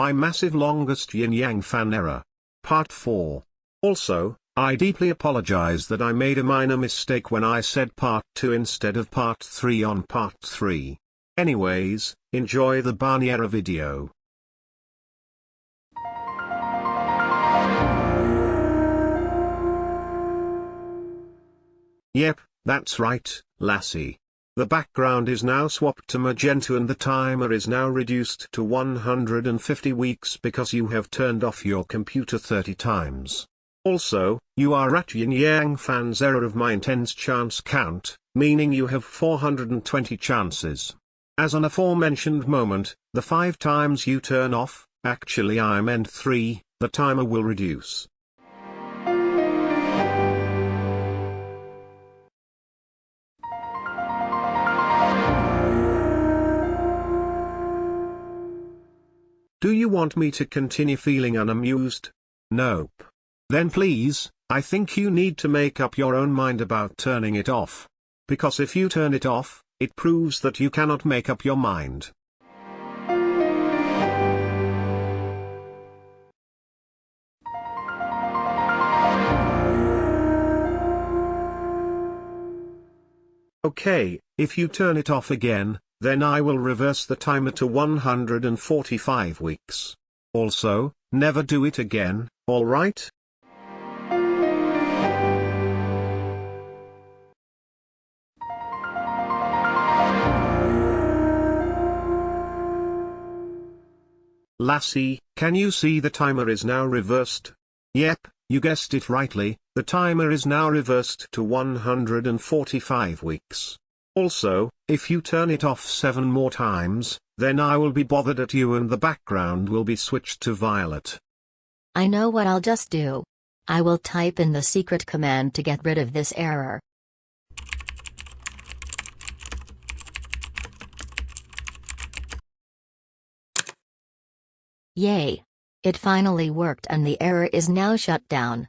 My massive longest yin yang fan error. Part 4. Also, I deeply apologize that I made a minor mistake when I said part 2 instead of part 3 on part 3. Anyways, enjoy the Barniera video. Yep, that's right, Lassie. The background is now swapped to magenta and the timer is now reduced to 150 weeks because you have turned off your computer 30 times. Also, you are at Yin Yang Fan's error of my intense chance count, meaning you have 420 chances. As an aforementioned moment, the 5 times you turn off, actually I meant 3, the timer will reduce. Do you want me to continue feeling unamused? Nope. Then please, I think you need to make up your own mind about turning it off. Because if you turn it off, it proves that you cannot make up your mind. Okay, if you turn it off again, then I will reverse the timer to 145 weeks. Also, never do it again, alright? Lassie, can you see the timer is now reversed? Yep, you guessed it rightly, the timer is now reversed to 145 weeks. Also, if you turn it off 7 more times, then I will be bothered at you and the background will be switched to violet. I know what I'll just do. I will type in the secret command to get rid of this error. Yay! It finally worked and the error is now shut down.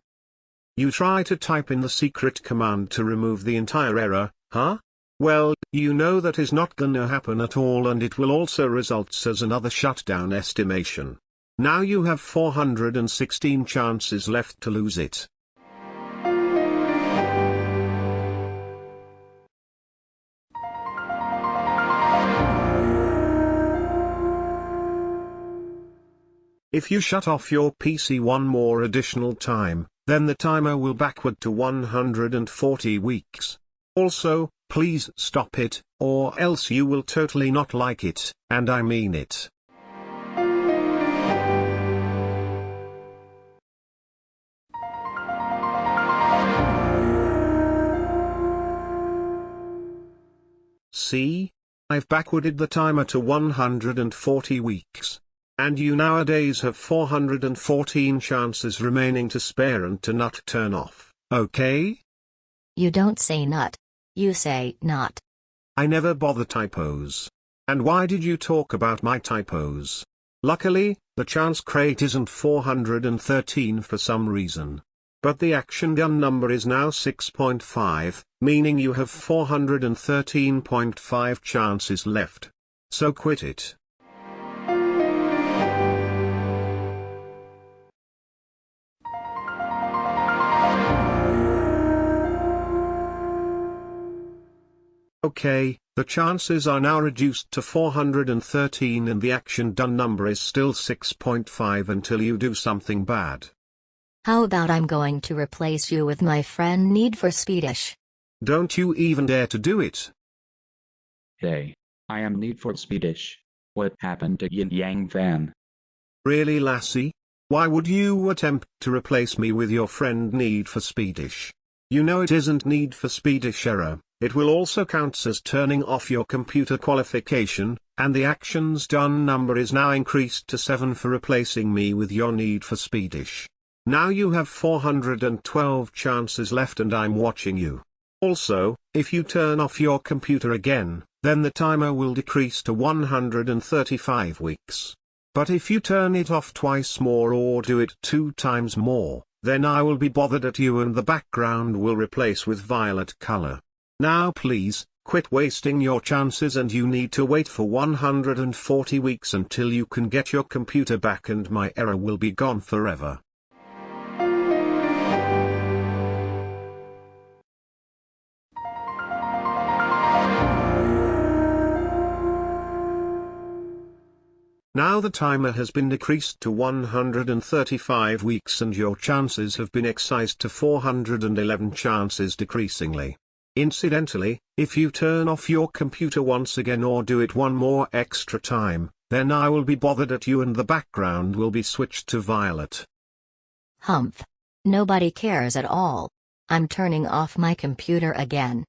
You try to type in the secret command to remove the entire error, huh? Well, you know that is not gonna happen at all and it will also results as another shutdown estimation. Now you have 416 chances left to lose it. If you shut off your PC one more additional time, then the timer will backward to 140 weeks. Also, Please stop it, or else you will totally not like it, and I mean it. See? I've backwarded the timer to 140 weeks. And you nowadays have 414 chances remaining to spare and to not turn off, okay? You don't say nut. You say not. I never bother typos. And why did you talk about my typos? Luckily, the chance crate isn't 413 for some reason. But the action done number is now 6.5, meaning you have 413.5 chances left. So quit it. Okay, the chances are now reduced to 413 and the action done number is still 6.5 until you do something bad. How about I'm going to replace you with my friend Need for Speedish? Don't you even dare to do it. Hey, I am Need for Speedish. What happened to Yin Yang Fan? Really lassie? Why would you attempt to replace me with your friend Need for Speedish? You know it isn't Need for Speedish error. It will also count as turning off your computer qualification, and the actions done number is now increased to 7 for replacing me with your need for Speedish. Now you have 412 chances left and I'm watching you. Also, if you turn off your computer again, then the timer will decrease to 135 weeks. But if you turn it off twice more or do it two times more, then I will be bothered at you and the background will replace with violet color. Now please, Quit wasting your chances and you need to wait for 140 weeks until you can get your computer back and my error will be gone forever. Now the timer has been decreased to 135 weeks and your chances have been excised to 411 chances decreasingly. Incidentally, if you turn off your computer once again or do it one more extra time, then I will be bothered at you and the background will be switched to violet. Humph. Nobody cares at all. I'm turning off my computer again.